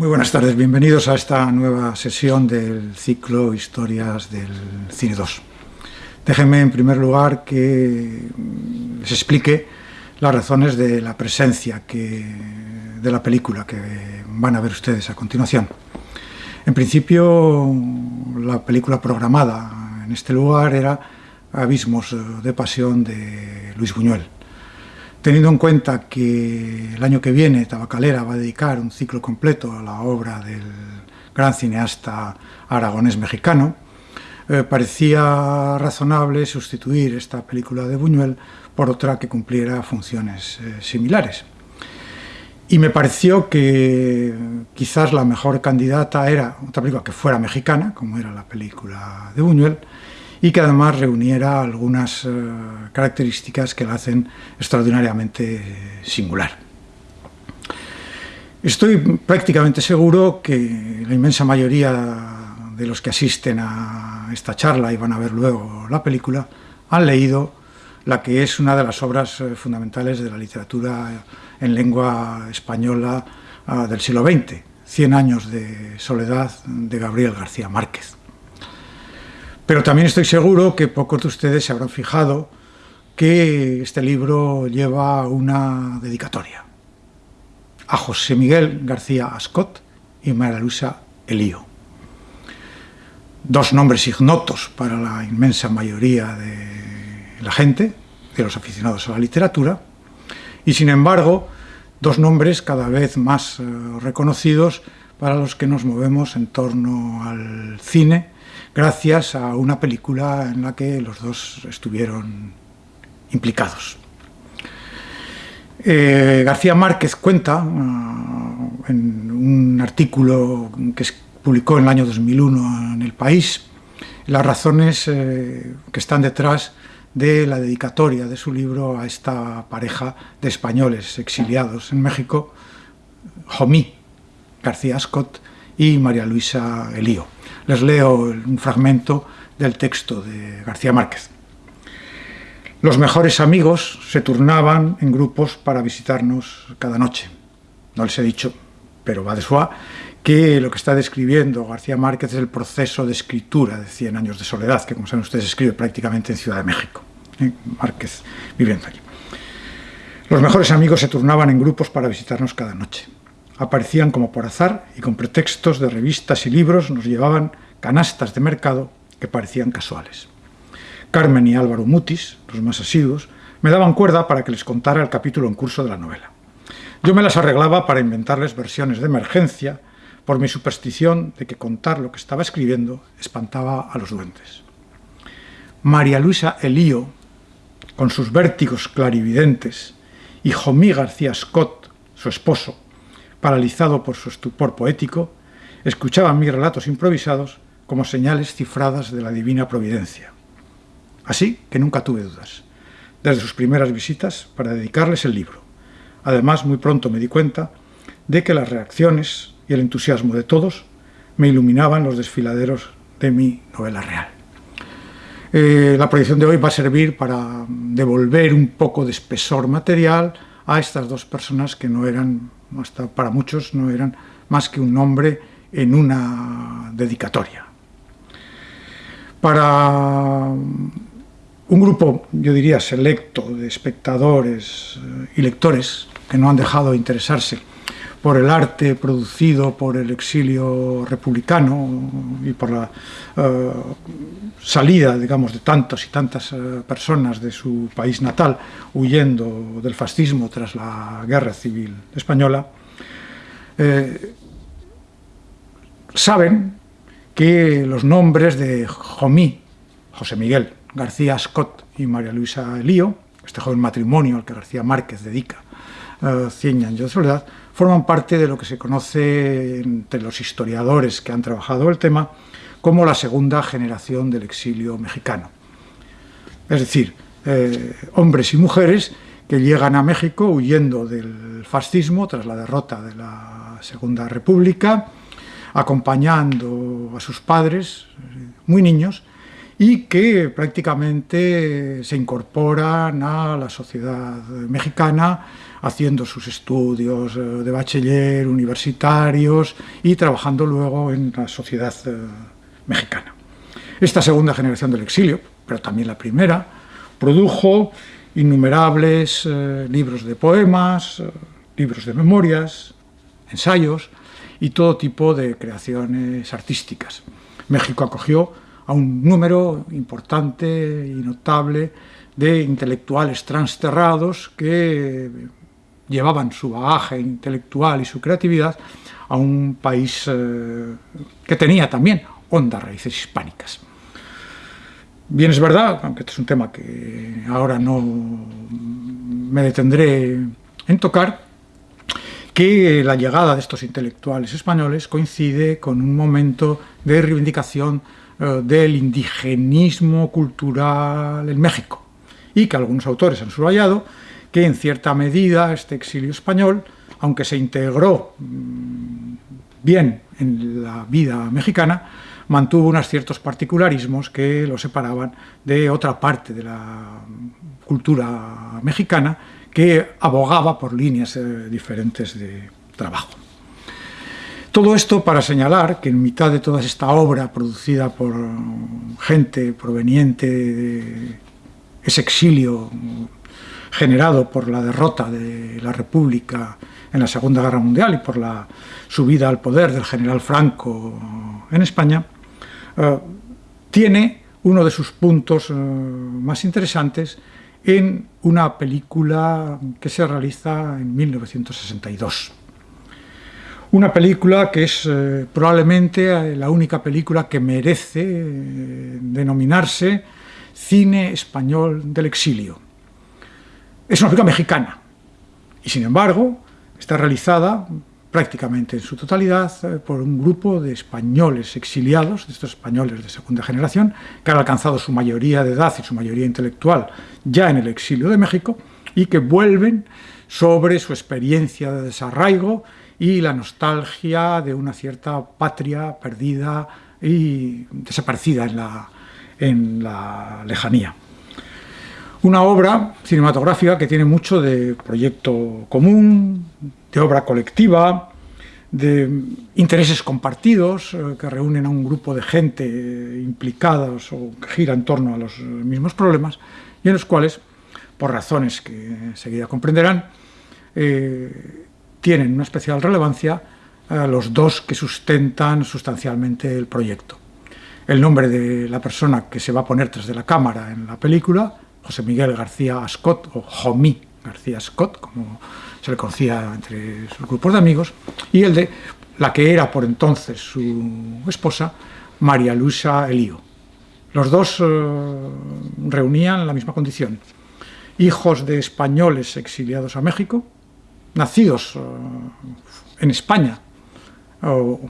Muy buenas tardes, bienvenidos a esta nueva sesión del ciclo Historias del Cine 2. Déjenme en primer lugar que les explique las razones de la presencia de la película que van a ver ustedes a continuación. En principio, la película programada en este lugar era Abismos de Pasión de Luis Buñuel. Teniendo en cuenta que el año que viene Tabacalera va a dedicar un ciclo completo a la obra del gran cineasta aragonés mexicano, eh, parecía razonable sustituir esta película de Buñuel por otra que cumpliera funciones eh, similares. Y me pareció que quizás la mejor candidata era otra película que fuera mexicana, como era la película de Buñuel, y que además reuniera algunas eh, características que la hacen extraordinariamente singular. Estoy prácticamente seguro que la inmensa mayoría de los que asisten a esta charla y van a ver luego la película han leído la que es una de las obras eh, fundamentales de la literatura en lengua española ah, del siglo XX, Cien años de soledad de Gabriel García Márquez. Pero también estoy seguro que pocos de ustedes se habrán fijado que este libro lleva una dedicatoria a José Miguel García Ascot y María Luisa Elío. Dos nombres ignotos para la inmensa mayoría de la gente, de los aficionados a la literatura, y sin embargo, dos nombres cada vez más eh, reconocidos para los que nos movemos en torno al cine gracias a una película en la que los dos estuvieron implicados. Eh, García Márquez cuenta ah, en un artículo que publicó en el año 2001 en El País las razones eh, que están detrás de la dedicatoria de su libro a esta pareja de españoles exiliados en México, Jomí García Scott y María Luisa Elío les leo un fragmento del texto de García Márquez. Los mejores amigos se turnaban en grupos para visitarnos cada noche. No les he dicho, pero va de suá, que lo que está describiendo García Márquez es el proceso de escritura de Cien años de soledad, que como saben ustedes escribe prácticamente en Ciudad de México. ¿eh? Márquez viviendo allí. Los mejores amigos se turnaban en grupos para visitarnos cada noche aparecían como por azar y con pretextos de revistas y libros nos llevaban canastas de mercado que parecían casuales. Carmen y Álvaro Mutis, los más asiduos, me daban cuerda para que les contara el capítulo en curso de la novela. Yo me las arreglaba para inventarles versiones de emergencia por mi superstición de que contar lo que estaba escribiendo espantaba a los duendes. María Luisa Elío, con sus vértigos clarividentes, y Jomí García Scott, su esposo, paralizado por su estupor poético, escuchaba mis relatos improvisados como señales cifradas de la divina providencia. Así que nunca tuve dudas, desde sus primeras visitas, para dedicarles el libro. Además, muy pronto me di cuenta de que las reacciones y el entusiasmo de todos me iluminaban los desfiladeros de mi novela real. Eh, la proyección de hoy va a servir para devolver un poco de espesor material a estas dos personas que no eran hasta para muchos no eran más que un nombre en una dedicatoria. Para un grupo, yo diría, selecto de espectadores eh, y lectores que no han dejado de interesarse por el arte producido por el exilio republicano y por la eh, salida, digamos, de tantas y tantas eh, personas de su país natal huyendo del fascismo tras la guerra civil española, eh, saben que los nombres de Jomí, José Miguel García Scott y María Luisa Elío, este joven matrimonio al que García Márquez dedica Cien años de soledad, forman parte de lo que se conoce entre los historiadores que han trabajado el tema como la segunda generación del exilio mexicano. Es decir, eh, hombres y mujeres que llegan a México huyendo del fascismo tras la derrota de la Segunda República, acompañando a sus padres, muy niños, y que prácticamente se incorporan a la sociedad mexicana haciendo sus estudios eh, de bachiller, universitarios y trabajando luego en la sociedad eh, mexicana. Esta segunda generación del exilio, pero también la primera, produjo innumerables eh, libros de poemas, libros de memorias, ensayos y todo tipo de creaciones artísticas. México acogió a un número importante y notable de intelectuales transterrados que llevaban su bagaje intelectual y su creatividad a un país eh, que tenía también hondas raíces hispánicas. Bien es verdad, aunque este es un tema que ahora no me detendré en tocar, que la llegada de estos intelectuales españoles coincide con un momento de reivindicación eh, del indigenismo cultural en México y que algunos autores han subrayado que en cierta medida este exilio español, aunque se integró mm, bien en la vida mexicana, mantuvo unos ciertos particularismos que lo separaban de otra parte de la cultura mexicana que abogaba por líneas eh, diferentes de trabajo. Todo esto para señalar que en mitad de toda esta obra producida por gente proveniente de ese exilio generado por la derrota de la República en la Segunda Guerra Mundial y por la subida al poder del general Franco en España, eh, tiene uno de sus puntos eh, más interesantes en una película que se realiza en 1962. Una película que es eh, probablemente la única película que merece denominarse cine español del exilio. Es una película mexicana y sin embargo está realizada prácticamente en su totalidad eh, por un grupo de españoles exiliados, de estos españoles de segunda generación, que han alcanzado su mayoría de edad y su mayoría intelectual ya en el exilio de México y que vuelven sobre su experiencia de desarraigo y la nostalgia de una cierta patria perdida y desaparecida en la, en la lejanía. Una obra cinematográfica que tiene mucho de proyecto común, de obra colectiva, de intereses compartidos eh, que reúnen a un grupo de gente implicados o que gira en torno a los mismos problemas y en los cuales, por razones que enseguida comprenderán, eh, tienen una especial relevancia a los dos que sustentan sustancialmente el proyecto. El nombre de la persona que se va a poner tras de la cámara en la película, José Miguel García Scott, o Jomí García Scott, como se le conocía entre sus grupos de amigos, y el de la que era por entonces su esposa, María Luisa Elío. Los dos eh, reunían la misma condición. Hijos de españoles exiliados a México, nacidos eh, en España, o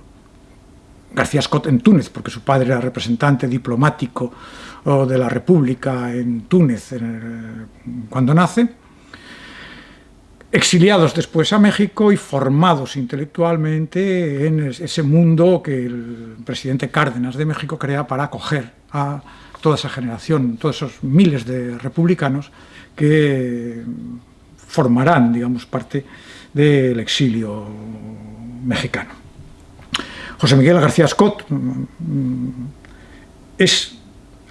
García Scott en Túnez, porque su padre era representante diplomático de la República en Túnez cuando nace, exiliados después a México y formados intelectualmente en ese mundo que el presidente Cárdenas de México crea para acoger a toda esa generación, todos esos miles de republicanos que formarán, digamos, parte del exilio mexicano. José Miguel García Scott mm, es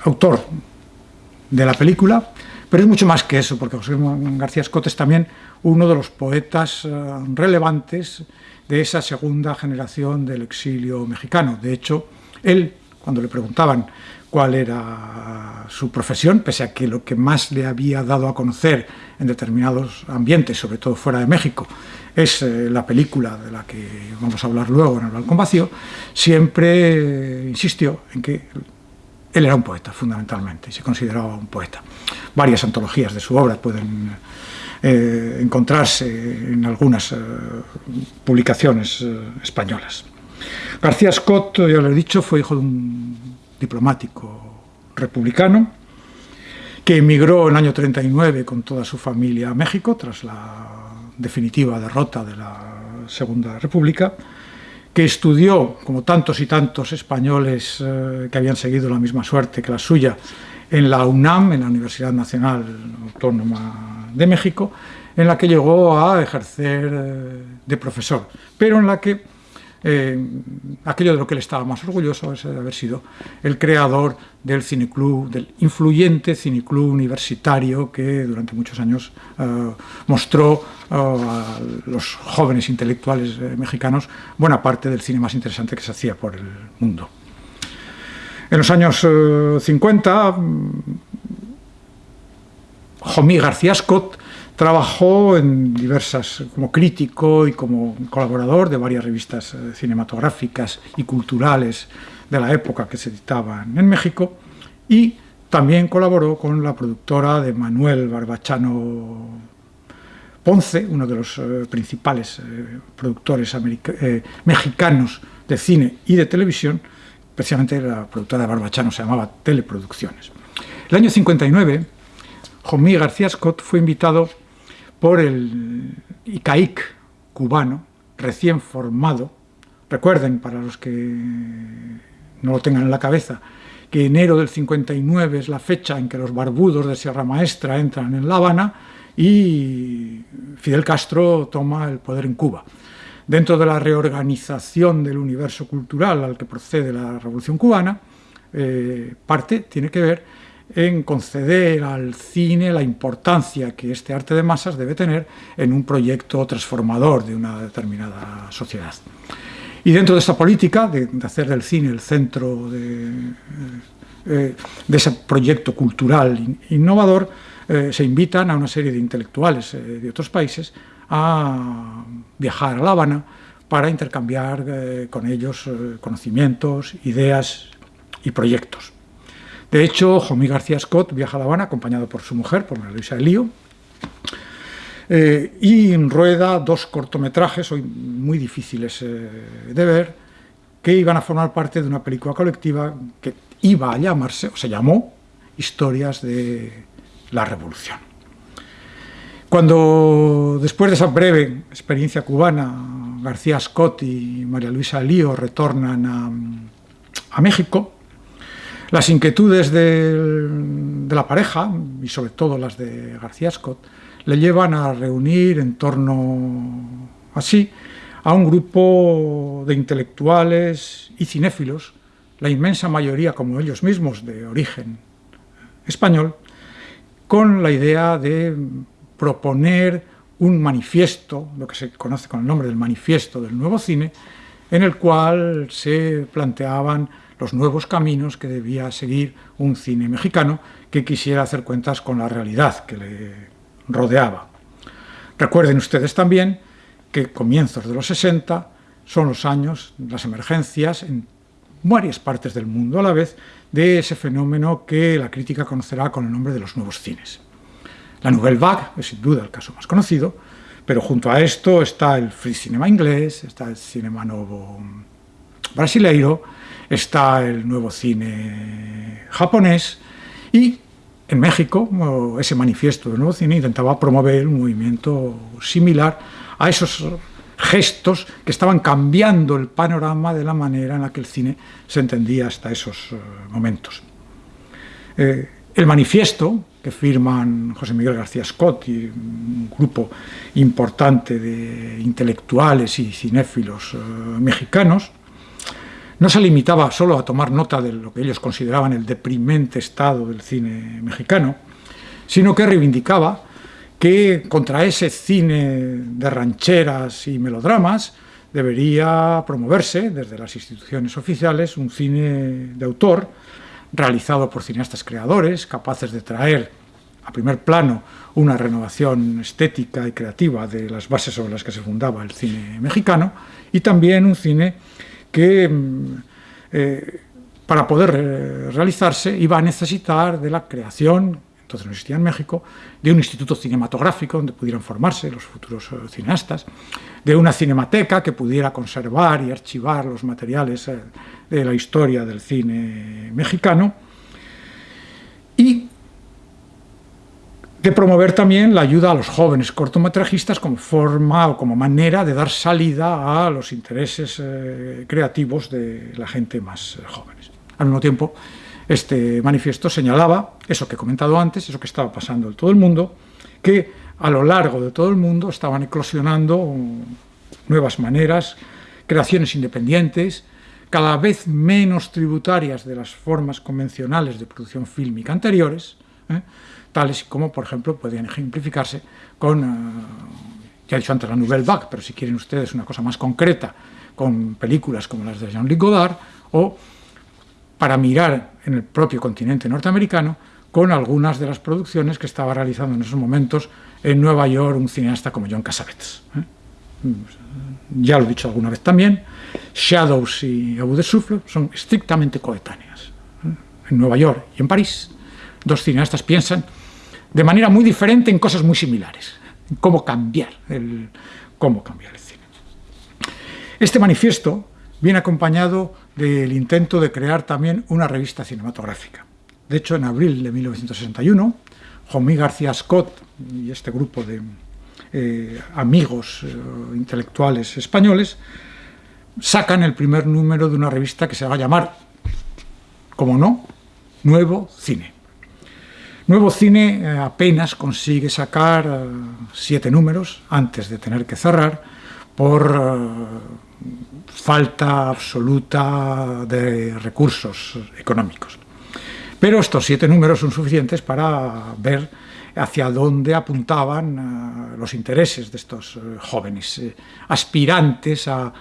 autor de la película, pero es mucho más que eso, porque José García Scott es también uno de los poetas eh, relevantes de esa segunda generación del exilio mexicano. De hecho, él, cuando le preguntaban cuál era su profesión, pese a que lo que más le había dado a conocer en determinados ambientes, sobre todo fuera de México, es eh, la película de la que vamos a hablar luego en el balcón vacío, siempre insistió en que él era un poeta, fundamentalmente, y se consideraba un poeta. Varias antologías de su obra pueden eh, encontrarse en algunas eh, publicaciones españolas. García Scott, ya lo he dicho, fue hijo de un diplomático republicano, que emigró en el año 39 con toda su familia a México, tras la definitiva derrota de la Segunda República, que estudió, como tantos y tantos españoles eh, que habían seguido la misma suerte que la suya, en la UNAM, en la Universidad Nacional Autónoma de México, en la que llegó a ejercer eh, de profesor, pero en la que eh, aquello de lo que él estaba más orgulloso es de haber sido el creador del cineclub, del influyente cineclub universitario que durante muchos años eh, mostró a los jóvenes intelectuales mexicanos buena parte del cine más interesante que se hacía por el mundo. En los años 50, Jomí García Scott trabajó en diversas, como crítico y como colaborador de varias revistas eh, cinematográficas y culturales de la época que se editaban en México y también colaboró con la productora de Manuel Barbachano Ponce, uno de los eh, principales eh, productores mexicanos de cine y de televisión, especialmente la productora de Barbachano se llamaba Teleproducciones. El año 59 Jomí García Scott fue invitado por el ICAIC cubano, recién formado. Recuerden, para los que no lo tengan en la cabeza, que enero del 59 es la fecha en que los barbudos de Sierra Maestra entran en La Habana y Fidel Castro toma el poder en Cuba. Dentro de la reorganización del universo cultural al que procede la Revolución Cubana, eh, parte tiene que ver en conceder al cine la importancia que este arte de masas debe tener en un proyecto transformador de una determinada sociedad. Y dentro de esta política de, hacer del cine el centro de, eh, ese proyecto cultural innovador, eh, se invitan a una serie de intelectuales eh, de otros países a viajar a La Habana para intercambiar con ellos conocimientos, ideas y proyectos. De hecho, Jomí García Scott viaja a La Habana acompañado por su mujer, por María Luisa Elío, eh, y rueda dos cortometrajes hoy muy difíciles eh, de ver, que iban a formar parte de una película colectiva que iba a llamarse, o se llamó, Historias de la Revolución. Cuando, después de esa breve experiencia cubana, García Scott y María Luisa Lío retornan a, a México, las inquietudes de, la pareja, y sobre todo las de García Scott, le llevan a reunir en torno así a un grupo de intelectuales y cinéfilos, la inmensa mayoría como ellos mismos de origen español, con la idea de proponer un manifiesto, lo que se conoce con el nombre del manifiesto del nuevo cine, en el cual se planteaban los nuevos caminos que debía seguir un cine mexicano que quisiera hacer cuentas con la realidad que le rodeaba. Recuerden ustedes también que comienzos de los 60 son los años, las emergencias en varias partes del mundo a la vez, de ese fenómeno que la crítica conocerá con el nombre de los nuevos cines. La Nouvelle Vague es sin duda el caso más conocido, pero junto a esto está el free cinema inglés, está el cinema nuevo brasileiro, está el nuevo cine japonés y en México ese manifiesto del nuevo cine intentaba promover un movimiento similar a esos gestos que estaban cambiando el panorama de la manera en la que el cine se entendía hasta esos eh, momentos. Eh, el manifiesto que firman José Miguel García Scott y un grupo importante de intelectuales y cinéfilos eh, mexicanos no se limitaba solo a tomar nota de lo que ellos consideraban el deprimente estado del cine mexicano, sino que reivindicaba que contra ese cine de rancheras y melodramas debería promoverse desde las instituciones oficiales un cine de autor realizado por cineastas creadores, capaces de traer a primer plano una renovación estética y creativa de las bases sobre las que se fundaba el cine mexicano, y también un cine que mm, eh, para poder eh, realizarse iba a necesitar de la creación, entonces no existía en México, de un instituto cinematográfico donde pudieran formarse los futuros eh, cineastas, de una cinemateca que pudiera conservar y archivar los materiales de la historia del cine mexicano, y de promover también la ayuda a los jóvenes cortometrajistas como forma o como manera de dar salida a los intereses eh, creativos de la gente más eh, jóvenes. Al mismo tiempo, este manifiesto señalaba eso que he comentado antes, eso que estaba pasando en todo el mundo, que a lo largo de todo el mundo estaban eclosionando nuevas maneras, creaciones independientes, cada vez menos tributarias de las formas convencionales de producción fílmica anteriores, ¿eh? Tales como, por ejemplo, pueden ejemplificarse con, eh, ya he dicho antes la Nouvelle Vague, pero si quieren ustedes una cosa más concreta, con películas como las de Jean-Luc Godard, o para mirar en el propio continente norteamericano, con algunas de las producciones que estaba realizando en esos momentos en Nueva York un cineasta como John Cassavetes. ¿eh? Ya lo he dicho alguna vez también, Shadows y Abu de Souffle son estrictamente coetáneas. ¿eh? En Nueva York y en París, dos cineastas piensan de manera muy diferente en cosas muy similares, cómo cambiar el, cómo cambiar el cine. Este manifiesto viene acompañado del intento de crear también una revista cinematográfica. De hecho, en abril de 1961, Jomí García Scott y este grupo de eh, amigos eh, intelectuales españoles sacan el primer número de una revista que se va a llamar, como no, Nuevo Cine. Nuevo Cine eh, apenas consigue sacar siete números antes de tener que cerrar por falta absoluta de recursos económicos. Pero estos siete números son suficientes para ver hacia dónde apuntaban los intereses de estos jóvenes eh, aspirantes a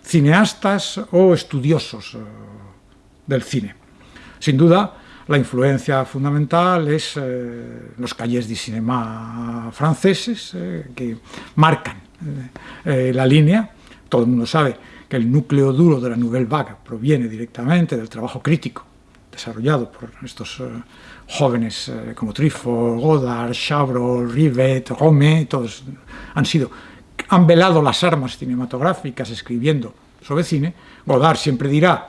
cineastas o estudiosos del cine. Sin duda, la influencia fundamental es los calles de cinema franceses que marcan la línea. Todo el mundo sabe que el núcleo duro de la Nouvelle Vague proviene directamente del trabajo crítico desarrollado por estos jóvenes como Truffaut, Godard, Chabrol, Rivet, Romé, todos han sido, han velado las armas cinematográficas escribiendo sobre cine. Godard siempre dirá,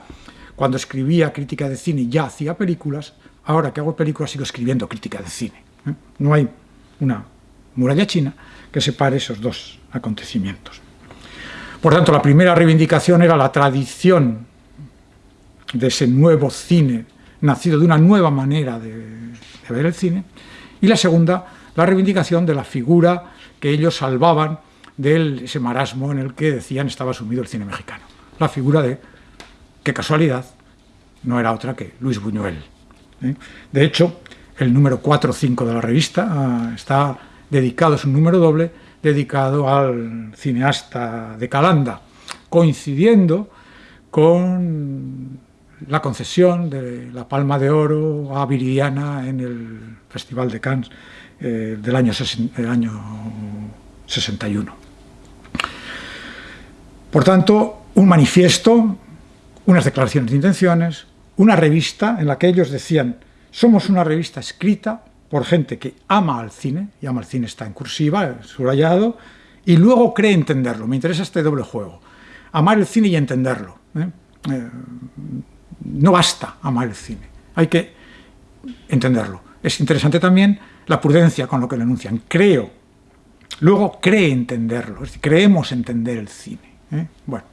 cuando escribía crítica de cine ya hacía películas, ahora que hago películas sigo escribiendo crítica de cine. ¿eh? No hay una muralla china que separe esos dos acontecimientos. Por tanto, la primera reivindicación era la tradición de ese nuevo cine nacido de una nueva manera de, de ver el cine, y la segunda, la reivindicación de la figura que ellos salvaban de ese marasmo en el que decían estaba sumido el cine mexicano. La figura de, qué casualidad, no era otra que Luis Buñuel. ¿eh? De hecho, el número 4 o 5 de la revista uh, está dedicado, es un número doble, dedicado al cineasta de Calanda, coincidiendo con la concesión de la Palma de Oro a Viridiana en el Festival de Cannes eh, del, año año 61. Por tanto, un manifiesto, unas declaraciones de intenciones, una revista en la que ellos decían somos una revista escrita por gente que ama al cine, y ama al cine está en cursiva, subrayado, y luego cree entenderlo. Me interesa este doble juego. Amar el cine y entenderlo. ¿eh? Eh, no basta amar el cine, hay que entenderlo. Es interesante también la prudencia con lo que lo enuncian. Creo, luego cree entenderlo, es decir, creemos entender el cine. ¿eh? Bueno,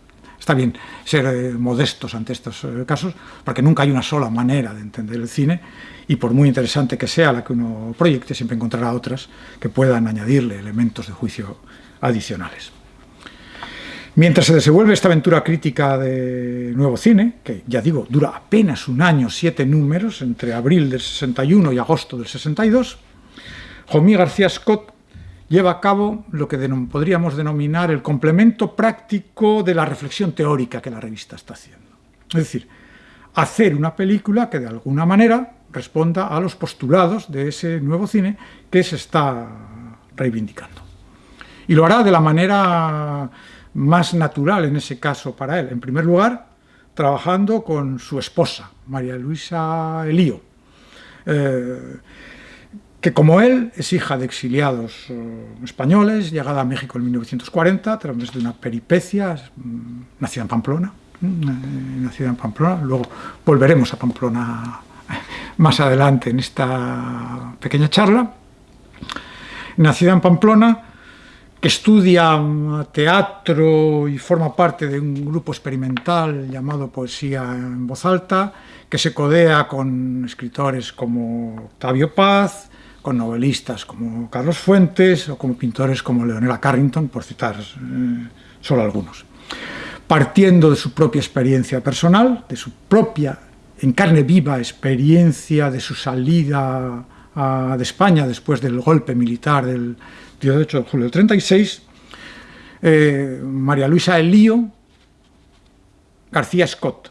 está bien ser eh, modestos ante estos eh, casos, porque nunca hay una sola manera de entender el cine, y por muy interesante que sea la que uno proyecte, siempre encontrará otras que puedan añadirle elementos de juicio adicionales. Mientras se desenvuelve esta aventura crítica de Nuevo Cine, que ya digo, dura apenas un año, siete números, entre abril del 61 y agosto del 62, Jomí García Scott lleva a cabo lo que podríamos denominar el complemento práctico de la reflexión teórica que la revista está haciendo. Es decir, hacer una película que de alguna manera responda a los postulados de ese nuevo cine que se está reivindicando. Y lo hará de la manera más natural en ese caso para él. En primer lugar, trabajando con su esposa, María Luisa Elío, eh, que como él es hija de exiliados eh, españoles, llegada a México en 1940 a través de una peripecia, mm, nacida en Pamplona, mm, eh, nacida en Pamplona, luego volveremos a Pamplona más adelante en esta pequeña charla, nacida en Pamplona, que estudia teatro y forma parte de un grupo experimental llamado Poesía en Voz Alta, que se codea con escritores como Octavio Paz, con novelistas como Carlos Fuentes o como pintores como Leonela Carrington, por citar eh, solo algunos. Partiendo de su propia experiencia personal, de su propia en carne viva experiencia de su salida de España después del golpe militar del 18 de julio del 36, eh, María Luisa Elío García Scott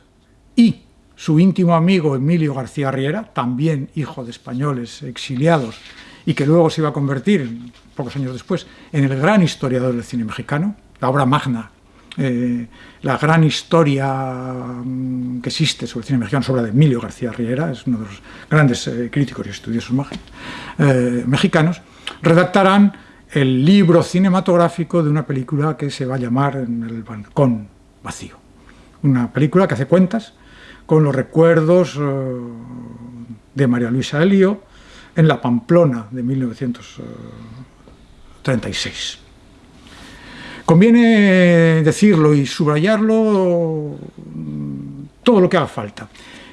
y su íntimo amigo Emilio García Riera, también hijo de españoles exiliados y que luego se iba a convertir, pocos años después, en el gran historiador del cine mexicano, la obra magna, eh, la gran historia mm, que existe sobre el cine mexicano, sobre de Emilio García Riera, es uno de los grandes eh, críticos y estudiosos eh, mexicanos, redactarán el libro cinematográfico de una película que se va a llamar En el balcón vacío. Una película que hace cuentas con los recuerdos eh, de María Luisa Elío en la Pamplona de 1936. Conviene decirlo y subrayarlo mm, todo lo que haga falta.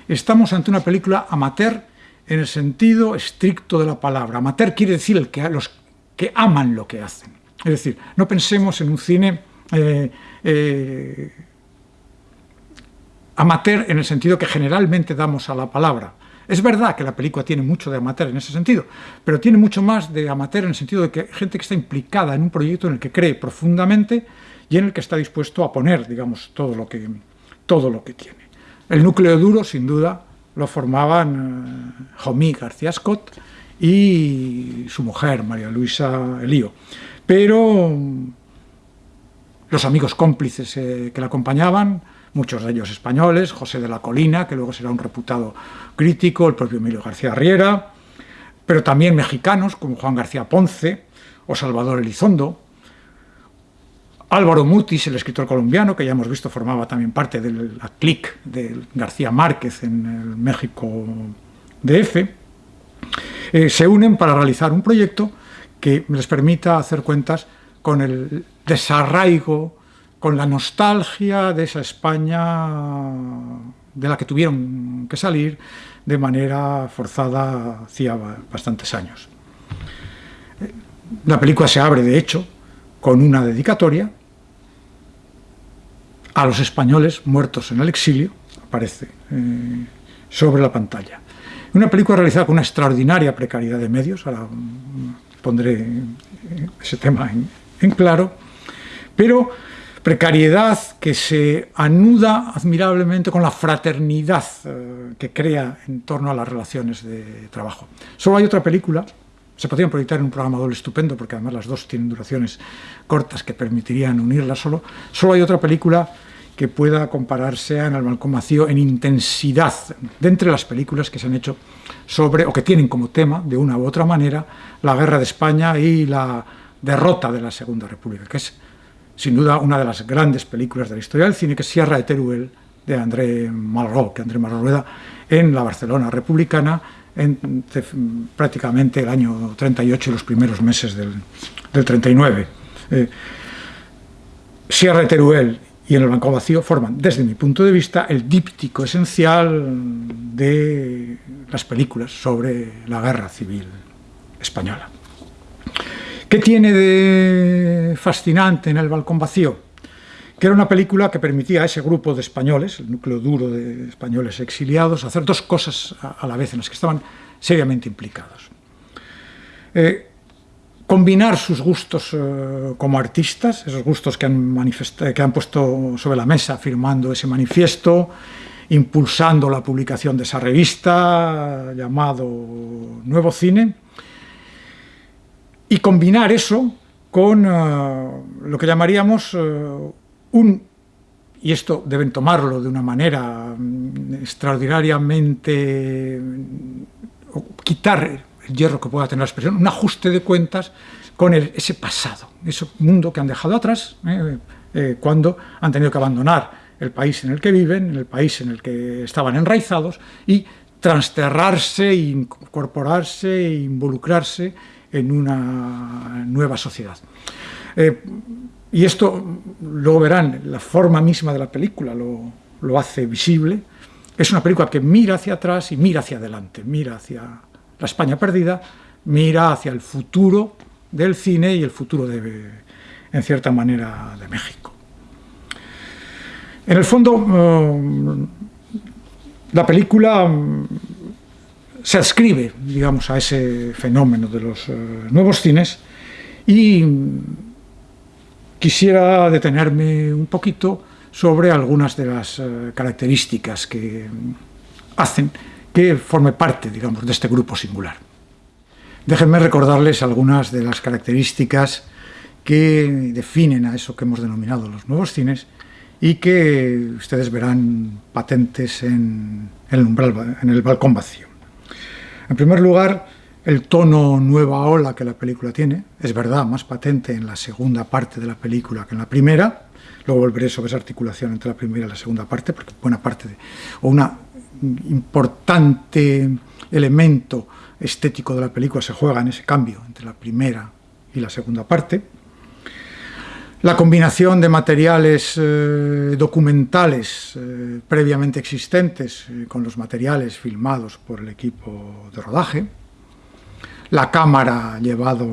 Estamos ante una película amateur en el sentido estricto de la palabra. Amateur quiere decir el que, los que aman lo que hacen. Es decir, no pensemos en un cine eh, eh, amateur en el sentido que generalmente damos a la palabra. Es verdad que la película tiene mucho de amateur en ese sentido, pero tiene mucho más de amateur en el sentido de que gente que está implicada en un proyecto en el que cree profundamente y en el que está dispuesto a poner, digamos, todo lo que, todo lo que tiene. El núcleo duro, sin duda, lo formaban eh, Jomí García Scott y su mujer, María Luisa Elío. Pero los amigos cómplices eh, que la acompañaban muchos de ellos españoles, José de la Colina, que luego será un reputado crítico, el propio Emilio García Riera, pero también mexicanos como Juan García Ponce o Salvador Elizondo, Álvaro Mutis, el escritor colombiano, que ya hemos visto formaba también parte de la clic de García Márquez en el México DF, eh, se unen para realizar un proyecto que les permita hacer cuentas con el desarraigo con la nostalgia de esa España de la que tuvieron que salir de manera forzada hacía bastantes años. La película se abre, de hecho, con una dedicatoria a los españoles muertos en el exilio, aparece eh, sobre la pantalla. Una película realizada con una extraordinaria precariedad de medios, ahora pondré ese tema en claro, pero precariedad que se anuda admirablemente con la fraternidad eh, que crea en torno a las relaciones de trabajo. Solo hay otra película, se podrían proyectar en un programa doble estupendo, porque además las dos tienen duraciones cortas que permitirían unirlas solo, solo hay otra película que pueda compararse a En el balcón vacío en intensidad, de entre las películas que se han hecho sobre, o que tienen como tema, de una u otra manera, la guerra de España y la derrota de la Segunda República, que es sin duda una de las grandes películas de la historia del cine, que es Sierra de Teruel, de André Malraux, que André Malraux en la Barcelona republicana en prácticamente el año 38 y los primeros meses del, 39. Eh, Sierra de Teruel y el Banco Vacío forman, desde mi punto de vista, el díptico esencial de las películas sobre la guerra civil española. ¿Qué tiene de fascinante en El balcón vacío? Que era una película que permitía a ese grupo de españoles, el núcleo duro de españoles exiliados, hacer dos cosas a la vez en las que estaban seriamente implicados. Eh, combinar sus gustos eh, como artistas, esos gustos que han, que han puesto sobre la mesa firmando ese manifiesto, impulsando la publicación de esa revista llamado Nuevo Cine, y combinar eso con eh, lo que llamaríamos eh, un, y esto deben tomarlo de una manera mm, extraordinariamente, quitar el hierro que pueda tener la expresión, un ajuste de cuentas con ese pasado, ese mundo que han dejado atrás, eh, cuando han tenido que abandonar el país en el que viven, el país en el que estaban enraizados, y transterrarse, incorporarse, involucrarse en una nueva sociedad. Eh, y esto, luego verán, la forma misma de la película lo, lo, hace visible. Es una película que mira hacia atrás y mira hacia adelante, mira hacia la España perdida, mira hacia el futuro del cine y el futuro, de, en cierta manera, de México. En el fondo, eh, la película mm, se adscribe, digamos, a ese fenómeno de los eh, nuevos cines y quisiera detenerme un poquito sobre algunas de las eh, características que hacen que forme parte, digamos, de este grupo singular. Déjenme recordarles algunas de las características que definen a eso que hemos denominado los nuevos cines y que ustedes verán patentes en el, en el balcón vacío. En primer lugar, el tono nueva ola que la película tiene, es verdad, más patente en la segunda parte de la película que en la primera, luego volveré sobre esa articulación entre la primera y la segunda parte, porque buena parte de, o una importante elemento estético de la película se juega en ese cambio entre la primera y la segunda parte. La combinación de materiales eh, documentales eh, previamente existentes eh, con los materiales filmados por el equipo de rodaje, la cámara llevado,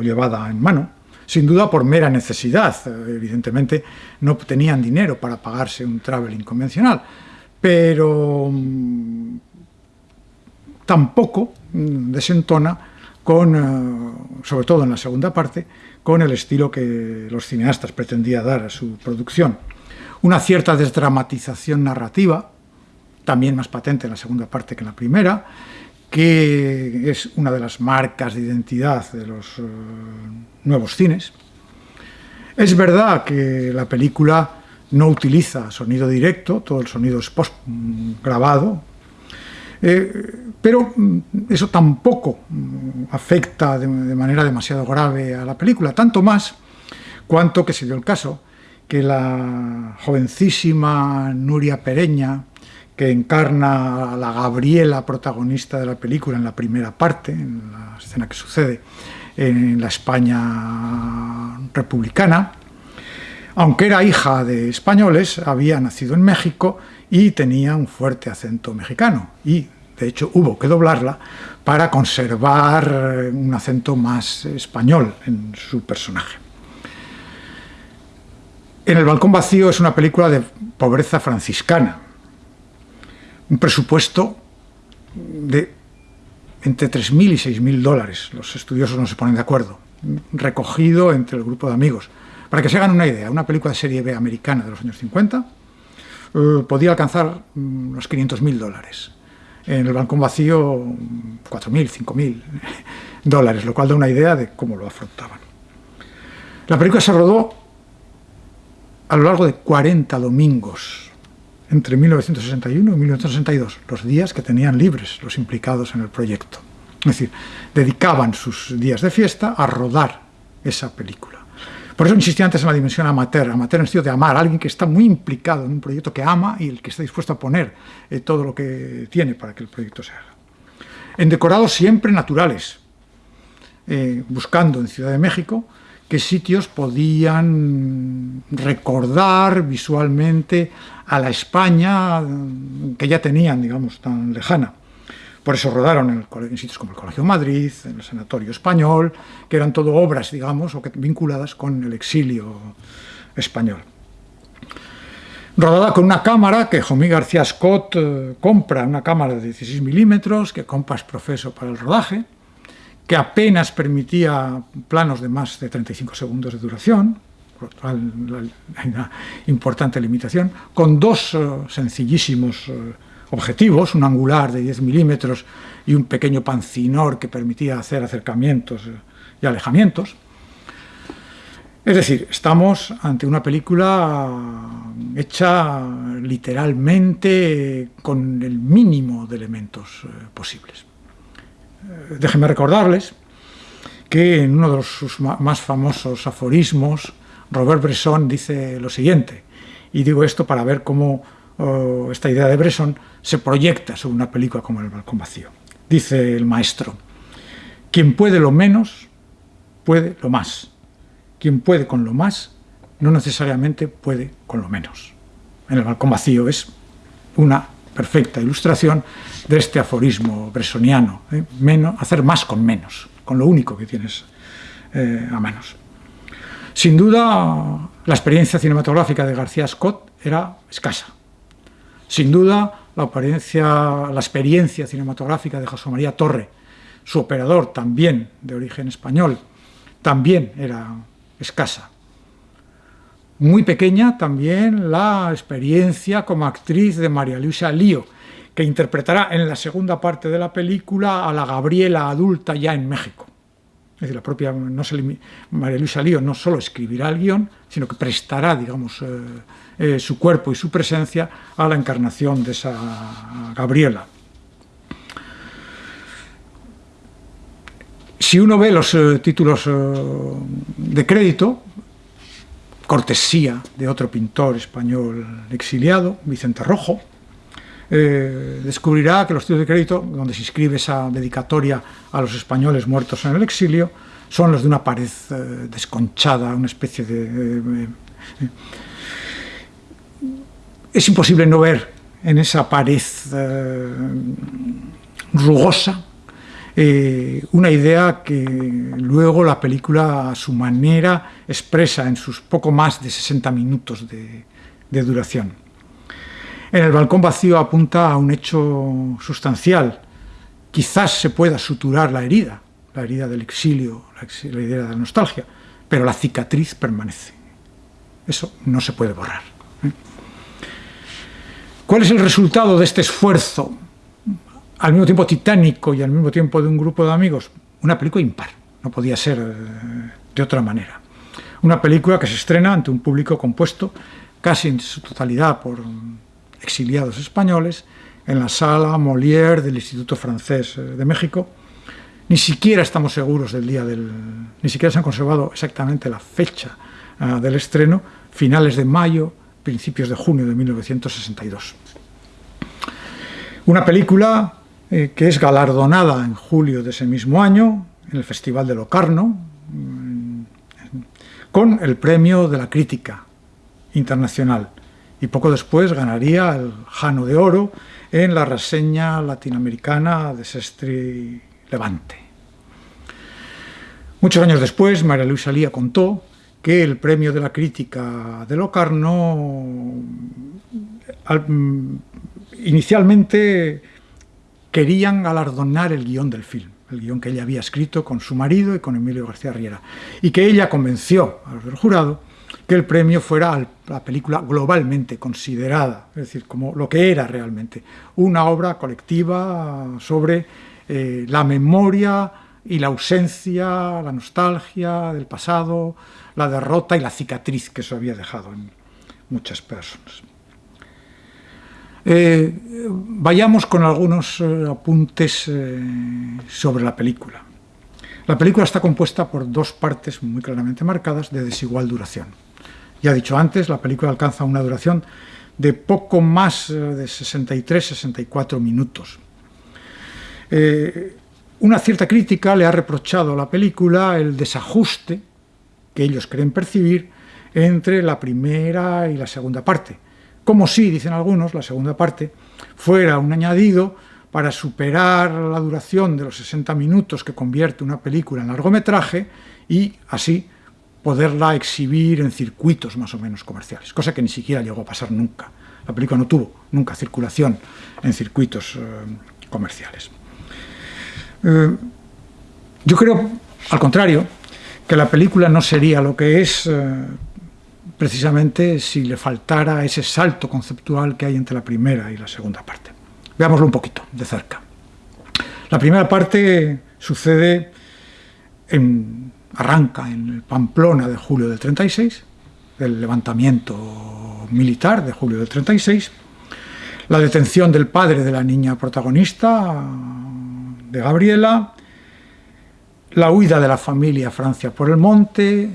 llevada en mano, sin duda por mera necesidad, evidentemente no tenían dinero para pagarse un traveling convencional, pero mm, tampoco mm, desentona con, eh, sobre todo en la segunda parte, con el estilo que los cineastas pretendían dar a su producción. Una cierta desdramatización narrativa, también más patente en la segunda parte que en la primera, que es una de las marcas de identidad de los eh, nuevos cines. Es verdad que la película no utiliza sonido directo, todo el sonido es post grabado, eh, pero mm, eso tampoco mm, afecta de, manera demasiado grave a la película, tanto más cuanto que se dio el caso que la jovencísima Nuria Pereña, que encarna a la Gabriela protagonista de la película en la primera parte, en la escena que sucede en la España republicana, aunque era hija de españoles, había nacido en México y tenía un fuerte acento mexicano. Y, de hecho, hubo que doblarla para conservar un acento más español en su personaje. En El balcón vacío es una película de pobreza franciscana. Un presupuesto de entre 3.000 y 6.000 dólares. Los estudiosos no se ponen de acuerdo. Recogido entre el grupo de amigos. Para que se hagan una idea, una película de serie B americana de los años 50 eh, podía alcanzar mm, los 500.000 dólares. En el balcón vacío, 4.000, 5.000 dólares, lo cual da una idea de cómo lo afrontaban. La película se rodó a lo largo de 40 domingos, entre 1961 y 1962, los días que tenían libres los implicados en el proyecto. Es decir, dedicaban sus días de fiesta a rodar esa película. Por eso insistí antes en la dimensión amateur, amateur en el sentido de amar, alguien que está muy implicado en un proyecto que ama y el que está dispuesto a poner eh, todo lo que tiene para que el proyecto se haga. En decorados siempre naturales, eh, buscando en Ciudad de México qué sitios podían recordar visualmente a la España que ya tenían, digamos, tan lejana. Por eso rodaron en, sitios como el Colegio Madrid, en el Sanatorio Español, que eran todo obras, digamos, o que, vinculadas con el exilio español. Rodada con una cámara que Jomí García Scott eh, compra, una cámara de 16 milímetros, que Compass profeso para el rodaje, que apenas permitía planos de más de 35 segundos de duración, hay una importante limitación, con dos eh, sencillísimos eh, objetivos, un angular de 10 milímetros y un pequeño pancinor que permitía hacer acercamientos y alejamientos. Es decir, estamos ante una película hecha literalmente con el mínimo de elementos eh, posibles. Eh, déjenme recordarles que en uno de sus más famosos aforismos, Robert Bresson dice lo siguiente, y digo esto para ver cómo esta idea de Bresson se proyecta sobre una película como El balcón vacío. Dice el maestro, quien puede lo menos, puede lo más. Quien puede con lo más, no necesariamente puede con lo menos. En El balcón vacío es una perfecta ilustración de este aforismo bresoniano, ¿eh? menos, hacer más con menos, con lo único que tienes eh, a manos. Sin duda, la experiencia cinematográfica de García Scott era escasa. Sin duda, la experiencia, cinematográfica de José María Torre, su operador también de origen español, también era escasa. Muy pequeña también la experiencia como actriz de María Luisa Lío, que interpretará en la segunda parte de la película a la Gabriela adulta ya en México. Es decir, la propia María Luisa Lío no solo escribirá el guion, sino que prestará, digamos, eh, eh, su cuerpo y su presencia a la encarnación de esa Gabriela. Si uno ve los eh, títulos de crédito, cortesía de otro pintor español exiliado, Vicente Rojo, eh, descubrirá que los títulos de crédito, donde se inscribe esa dedicatoria a los españoles muertos en el exilio, son los de una pared eh, desconchada, una especie de... Eh, es imposible no ver en esa pared rugosa eh, una idea que luego la película a su manera expresa en sus poco más de 60 minutos de, duración. En el balcón vacío apunta a un hecho sustancial. Quizás se pueda suturar la herida, la herida del exilio, la, herida de la nostalgia, pero la cicatriz permanece. Eso no se puede borrar. ¿Cuál es el resultado de este esfuerzo al mismo tiempo titánico y al mismo tiempo de un grupo de amigos, una película impar, no podía ser eh, de otra manera. Una película que se estrena ante un público compuesto casi en su totalidad por exiliados españoles, en la sala Molière del Instituto Francés eh, de México. Ni siquiera estamos seguros del día del... ni siquiera se han conservado exactamente la fecha eh, del estreno, finales de mayo, principios de junio de 1962. Una película eh, que es galardonada en julio de ese mismo año en el Festival de Locarno mm, con el premio de la crítica internacional y poco después ganaría el Jano de Oro en la reseña latinoamericana de Sestri Levante. Muchos años después, María Luisa Lía contó que el premio de la crítica de Locarno inicialmente querían galardonar el guion del film, el guion que ella había escrito con su marido y con Emilio García Riera, y que ella convenció a los del jurado que el premio fuera la película globalmente considerada, es decir, como lo que era realmente, una obra colectiva sobre eh, la memoria y la ausencia, la nostalgia del pasado, la derrota y la cicatriz que eso había dejado en muchas personas. Eh, vayamos con algunos eh, apuntes eh, sobre la película. La película está compuesta por dos partes muy claramente marcadas de desigual duración. Ya dicho antes, la película alcanza una duración de poco más de 63-64 minutos. Una cierta crítica le ha reprochado a la película el desajuste que ellos creen percibir entre la primera y la segunda parte, como si, dicen algunos, la segunda parte fuera un añadido para superar la duración de los 60 minutos que convierte una película en largometraje y así poderla exhibir en circuitos más o menos comerciales, cosa que ni siquiera llegó a pasar nunca. La película no tuvo nunca circulación en circuitos eh, comerciales. Eh, yo creo, al contrario, que la película no sería lo que es eh, precisamente si le faltara ese salto conceptual que hay entre la primera y la segunda parte. Veámoslo un poquito, de cerca. La primera parte sucede, en, arranca en Pamplona de julio del 36, el levantamiento militar de julio del 36, la detención del padre de la niña protagonista, de Gabriela, la huida de la familia a Francia por el monte,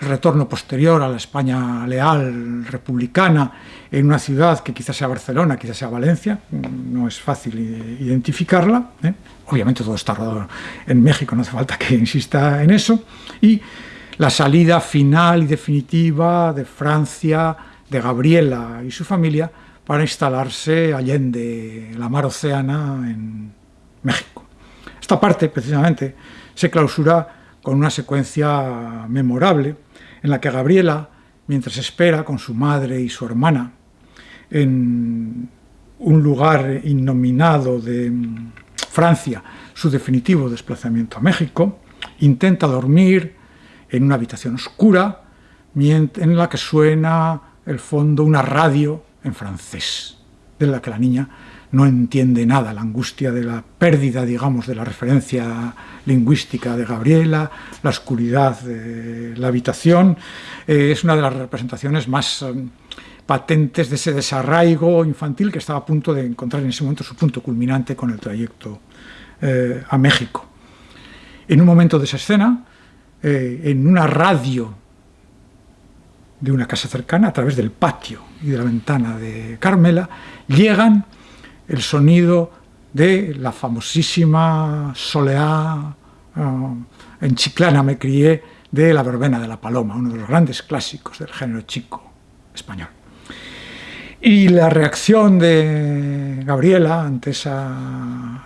retorno posterior a la España leal, republicana, en una ciudad que quizás sea Barcelona, quizás sea Valencia, no es fácil identificarla, ¿eh? obviamente todo está rodado en México, no hace falta que insista en eso, y la salida final y definitiva de Francia, de Gabriela y su familia, para instalarse allende la mar Océana en México. Esta parte, precisamente, se clausura con una secuencia memorable en la que Gabriela, mientras espera con su madre y su hermana en un lugar innominado de Francia su definitivo desplazamiento a México, intenta dormir en una habitación oscura en la que suena el fondo una radio en francés, de la que la niña no entiende nada, la angustia de la pérdida, digamos, de la referencia lingüística de Gabriela, la oscuridad de la habitación, eh, es una de las representaciones más eh, patentes de ese desarraigo infantil que estaba a punto de encontrar en ese momento su punto culminante con el trayecto eh, a México. En un momento de esa escena, en una radio de una casa cercana, a través del patio y de la ventana de Carmela, llegan el sonido de la famosísima soleá uh, en Chiclana me crié de La verbena de la paloma, uno de los grandes clásicos del género chico español. Y la reacción de Gabriela ante esa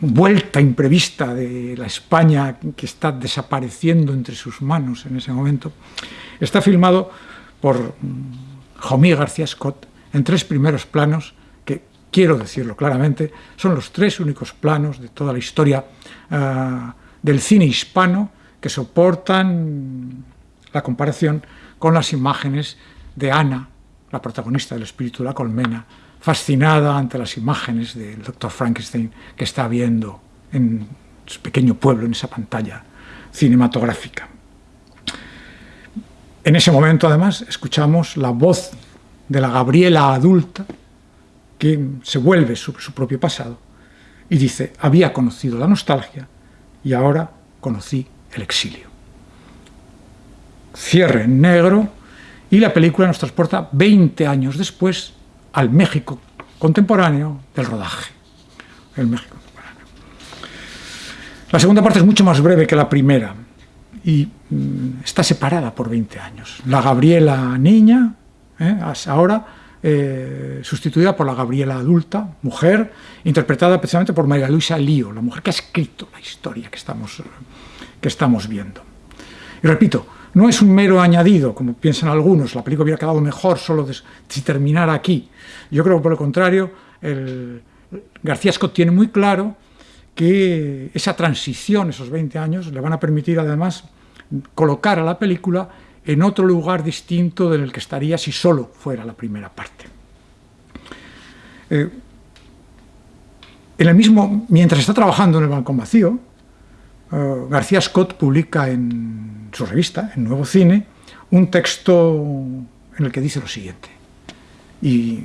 vuelta imprevista de la España que está desapareciendo entre sus manos en ese momento, está filmado por Jomí García Scott en tres primeros planos quiero decirlo claramente, son los tres únicos planos de toda la historia uh, del cine hispano que soportan la comparación con las imágenes de Ana, la protagonista del espíritu de la colmena, fascinada ante las imágenes del doctor Frankenstein que está viendo en su pequeño pueblo, en esa pantalla cinematográfica. En ese momento, además, escuchamos la voz de la Gabriela adulta, que se vuelve su propio pasado y dice, había conocido la nostalgia y ahora conocí el exilio. Cierre en negro y la película nos transporta 20 años después al México contemporáneo del rodaje. El México contemporáneo. La segunda parte es mucho más breve que la primera y mm, está separada por 20 años. La Gabriela niña, ¿eh? ahora eh, sustituida por la Gabriela adulta, mujer, interpretada precisamente por María Luisa Lío, la mujer que ha escrito la historia que estamos, que estamos viendo. Y repito, no es un mero añadido, como piensan algunos, la película hubiera quedado mejor solo si terminara aquí. Yo creo que por el contrario, el, García Scott tiene muy claro que esa transición, esos 20 años, le van a permitir además colocar a la película en otro lugar distinto del que estaría si solo fuera la primera parte. Eh, en el mismo, mientras está trabajando en el Balcón Vacío, eh, García Scott publica en su revista, en Nuevo Cine, un texto en el que dice lo siguiente. Y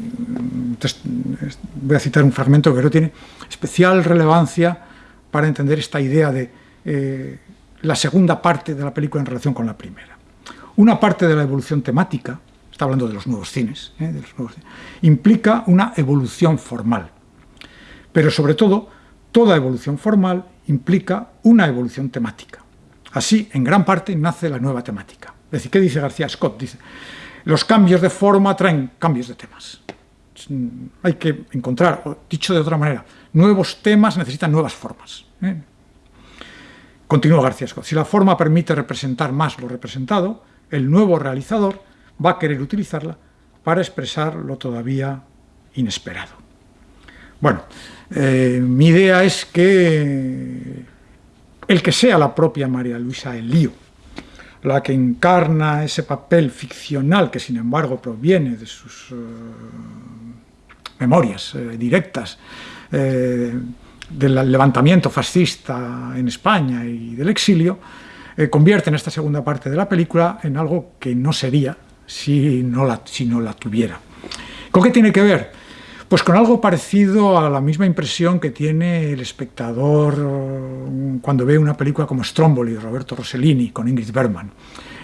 voy a citar un fragmento que creo tiene especial relevancia para entender esta idea de eh, la segunda parte de la película en relación con la primera. Una parte de la evolución temática, está hablando de los nuevos cines, ¿eh? de los nuevos cines, implica una evolución formal. Pero sobre todo, toda evolución formal implica una evolución temática. Así, en gran parte, nace la nueva temática. Es decir, ¿qué dice García Scott? Dice, los cambios de forma traen cambios de temas. Hay que encontrar, dicho de otra manera, nuevos temas necesitan nuevas formas. ¿eh? Continúa García Scott. Si la forma permite representar más lo representado, el nuevo realizador va a querer utilizarla para expresar lo todavía inesperado. Bueno, eh, mi idea es que el que sea la propia María Luisa Elío, la que encarna ese papel ficcional que sin embargo proviene de sus eh, memorias eh, directas, del levantamiento fascista en España y del exilio, eh, convierte en esta segunda parte de la película en algo que no sería si no la, si no la tuviera. ¿Con qué tiene que ver? Pues con algo parecido a la misma impresión que tiene el espectador mm, cuando ve una película como Stromboli de Roberto Rossellini con Ingrid Bergman,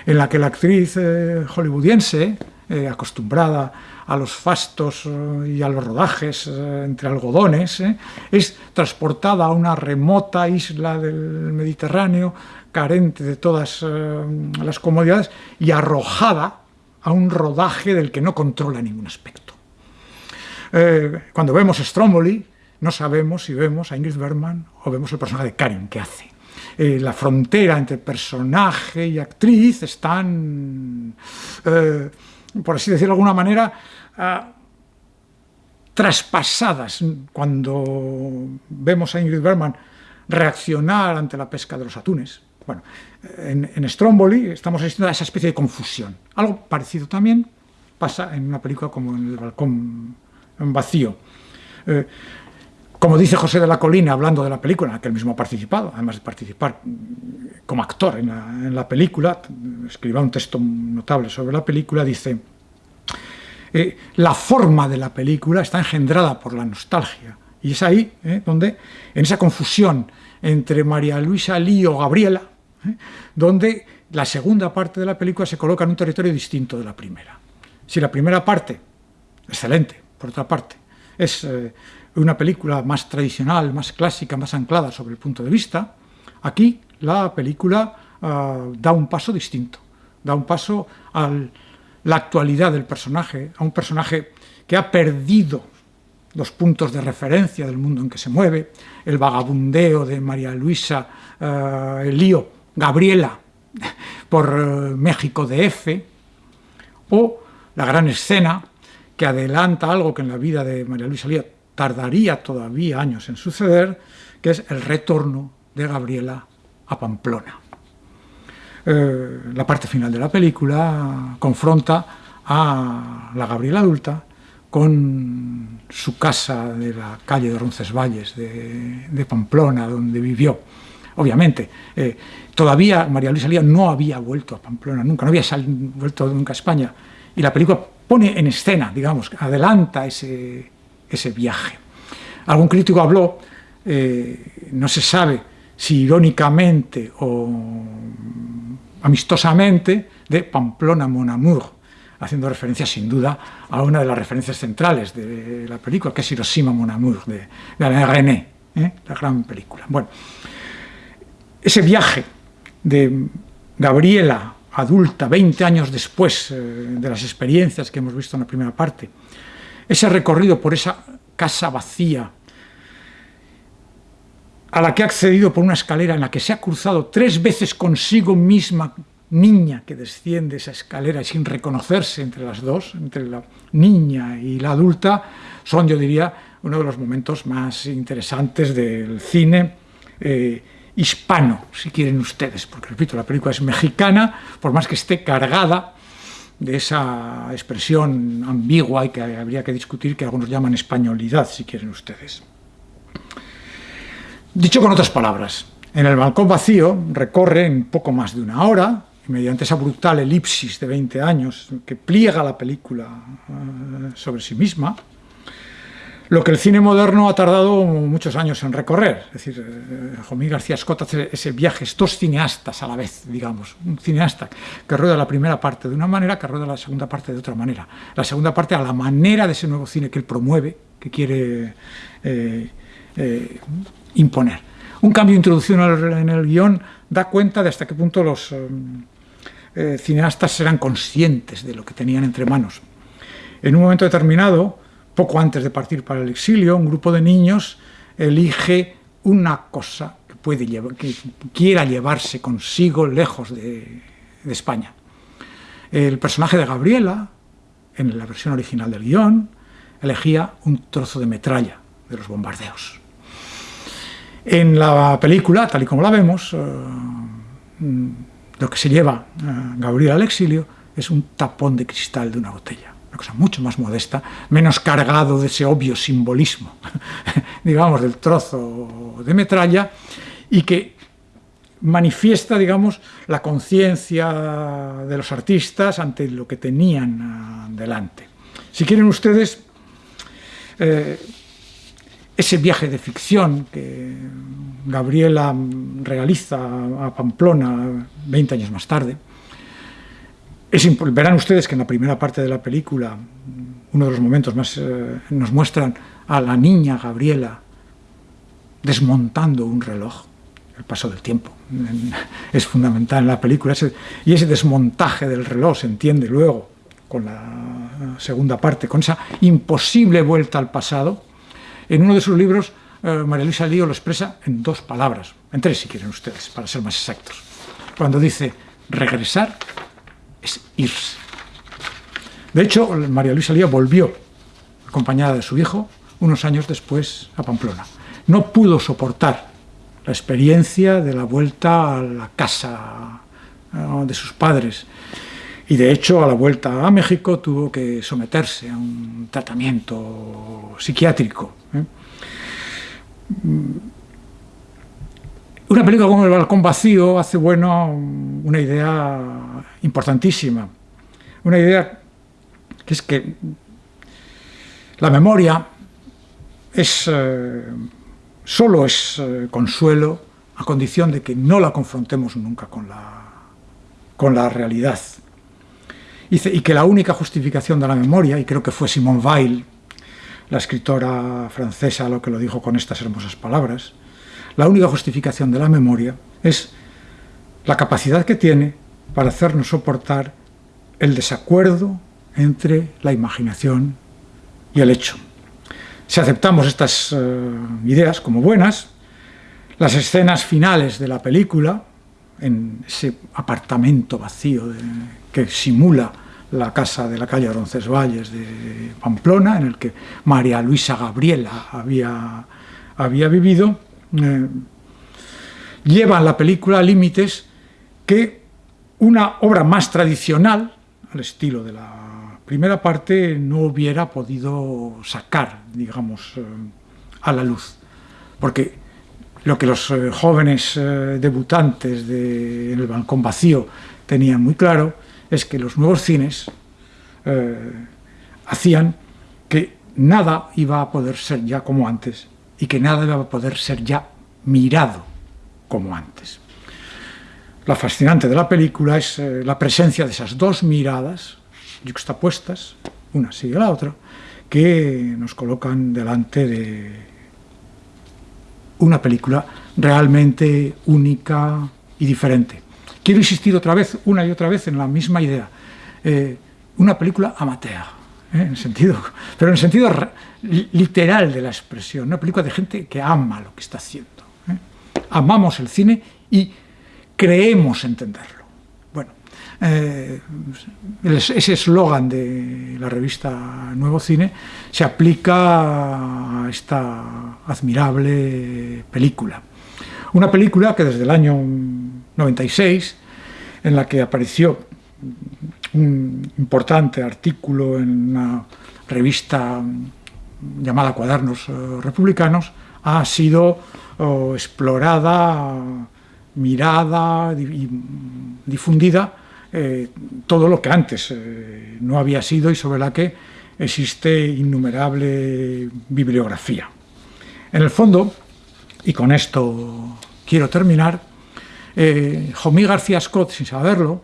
en la que la actriz eh, hollywoodiense, eh, acostumbrada a los fastos y a los rodajes entre algodones, es transportada a una remota isla del Mediterráneo carente de todas eh, las comodidades y arrojada a un rodaje del que no controla ningún aspecto. eh, cuando vemos Stromboli, no sabemos si vemos a Ingrid Bergman o vemos el personaje de Karin que hace. Eh, la frontera entre personaje y actriz están, por así decirlo de alguna manera, ah, traspasadas cuando vemos a Ingrid Bergman reaccionar ante la pesca de los atunes. Bueno, en, en Stromboli estamos asistiendo a esa especie de confusión. Algo parecido también pasa en una película como en El balcón vacío. Eh, como dice José de la Colina, hablando de la película, en la que él mismo ha participado, además de participar como actor en la, película, escribió un texto notable sobre la película, dice, eh, la forma de la película está engendrada por la nostalgia, y es ahí eh, donde, en esa confusión entre María Luisa Lío Gabriela, donde la segunda parte de la película se coloca en un territorio distinto de la primera. Si la primera parte, excelente, por otra parte, es eh, una película más tradicional, más clásica, más anclada sobre el punto de vista, aquí la película ah, da un paso distinto, da un paso a la actualidad del personaje, a un personaje que ha perdido los puntos de referencia del mundo en que se mueve, el vagabundeo de María Luisa, uh, el lío, Gabriela, por uh, México DF, o la gran escena que adelanta algo que en la vida de María Luisa Lío tardaría todavía años en suceder, que es el retorno de Gabriela a Pamplona. Eh, la parte final de la película confronta a la Gabriela adulta con su casa de la calle de Roncesvalles de, de Pamplona, donde vivió. Obviamente, eh, todavía María Luisa Lía no había vuelto a Pamplona nunca, no había vuelto nunca a España, y la película pone en escena, digamos, adelanta ese, viaje. Algún crítico habló, eh, no se sabe si irónicamente o amistosamente, de Pamplona Mon Amour, haciendo referencia sin duda a una de las referencias centrales de la película, que es Hiroshima Mon Amour, de, de René, ¿eh? la gran película. Bueno, ese viaje de Gabriela adulta, 20 años después eh, de las experiencias que hemos visto en la primera parte, ese recorrido por esa casa vacía, a la que ha accedido por una escalera en la que se ha cruzado tres veces consigo misma niña que desciende esa escalera sin reconocerse entre las dos, entre la niña y la adulta, son, yo diría, uno de los momentos más interesantes del cine eh, hispano, si quieren ustedes, porque repito, la película es mexicana, por más que esté cargada de esa expresión ambigua y que habría que discutir, que algunos llaman españolidad, si quieren ustedes. Dicho con otras palabras, en el balcón vacío recorre en poco más de una hora, mediante esa brutal elipsis de 20 años que pliega la película eh, sobre sí misma, lo que el cine moderno ha tardado muchos años en recorrer. Es decir, eh, Jomí García Scott hace ese viaje, estos cineastas a la vez, digamos. Un cineasta que rueda la primera parte de una manera, que rueda la segunda parte de otra manera. La segunda parte a la manera de ese nuevo cine que él promueve, que quiere eh, eh, imponer. Un cambio introducido en el guion da cuenta de hasta qué punto los cineastas eran conscientes de lo que tenían entre manos. En un momento determinado, poco antes de partir para el exilio, un grupo de niños elige una cosa que, quiera llevarse consigo lejos de, España. El personaje de Gabriela, en la versión original del guion, elegía un trozo de metralla de los bombardeos. En la película, tal y como la vemos, eh, lo que se lleva a Gabriela al exilio es un tapón de cristal de una botella una cosa mucho más modesta, menos cargado de ese obvio simbolismo, digamos, del trozo de metralla, y que manifiesta, digamos, la conciencia de los artistas ante lo que tenían ah, delante. Si quieren ustedes, eh, ese viaje de ficción que Gabriela realiza a Pamplona 20 años más tarde, verán ustedes que en la primera parte de la película, uno de los momentos más, eh, nos muestran a la niña Gabriela desmontando un reloj, el paso del tiempo, es fundamental en la película, y ese desmontaje del reloj se entiende luego con la segunda parte, con esa imposible vuelta al pasado, en uno de sus libros eh, María Luisa Lío lo expresa en dos palabras, en tres si quieren ustedes, para ser más exactos. Cuando dice regresar irse. De hecho, María Luisa Lío volvió, acompañada de su hijo, unos años después a Pamplona. No pudo soportar la experiencia de la vuelta a la casa de sus padres. Y de hecho, a la vuelta a México tuvo que someterse a un tratamiento psiquiátrico. ¿eh? Una película como El balcón vacío hace bueno una idea importantísima. Una idea que es que la memoria es, eh, solo es eh, consuelo a condición de que no la confrontemos nunca con la, con la realidad. y que la única justificación de la memoria, y creo que fue Simone Weil, la escritora francesa lo que lo dijo con estas hermosas palabras, la única justificación de la memoria es la capacidad que tiene para hacernos soportar el desacuerdo entre la imaginación y el hecho. Si aceptamos estas eh, ideas como buenas, las escenas finales de la película, en ese apartamento vacío que simula la casa de la calle Roncesvalles de Pamplona, en el que María Luisa Gabriela había, había vivido, eh, llevan la película a límites que una obra más tradicional, al estilo de la primera parte, no hubiera podido sacar, digamos, eh, a la luz. Porque lo que los eh, jóvenes debutantes de, en el balcón vacío tenían muy claro es que los nuevos cines eh, hacían que nada iba a poder ser ya como antes y que nada iba a poder ser ya mirado como antes. Lo fascinante de la película es eh, la presencia de esas dos miradas juxtapuestas, una sigue la otra, que nos colocan delante de una película realmente única y diferente. Quiero insistir otra vez, una y otra vez, en la misma idea. Eh, una película amateur, ¿eh? en sentido, pero en sentido literal de la expresión, una película de gente que ama lo que está haciendo. ¿eh? Amamos el cine y creemos entenderlo. Bueno, ese eslogan de la revista Nuevo Cine se aplica a esta admirable película. Una película que desde el año 96, en la que apareció un importante artículo en una revista llamada Cuadernos eh, Republicanos, ha sido explorada, mirada y difundida eh, todo lo que antes eh, no había sido y sobre la que existe innumerable bibliografía. En el fondo, y con esto quiero terminar, eh, Jomí García Scott, sin saberlo,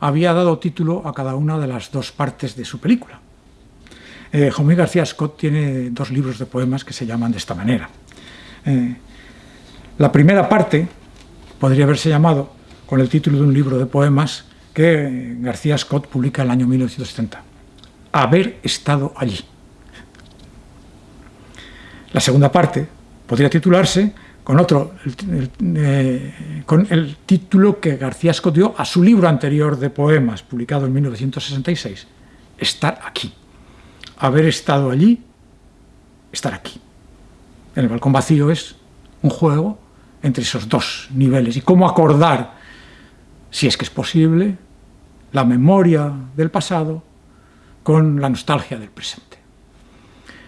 había dado título a cada una de las dos partes de su película. Eh, García Scott tiene dos libros de poemas que se llaman de esta manera. Eh, la primera parte podría haberse llamado con el título de un libro de poemas que García Scott publica en el año 1970. Haber estado allí. La segunda parte podría titularse con otro, eh, con el título que García Scott dio a su libro anterior de poemas, publicado en 1966, Estar aquí. Haber estado allí, estar aquí. En el balcón vacío es un juego entre esos dos niveles y cómo acordar, si es que es posible, la memoria del pasado con la nostalgia del presente.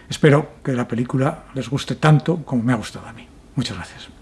Espero que la película les guste tanto como me ha gustado a mí. Muchas gracias.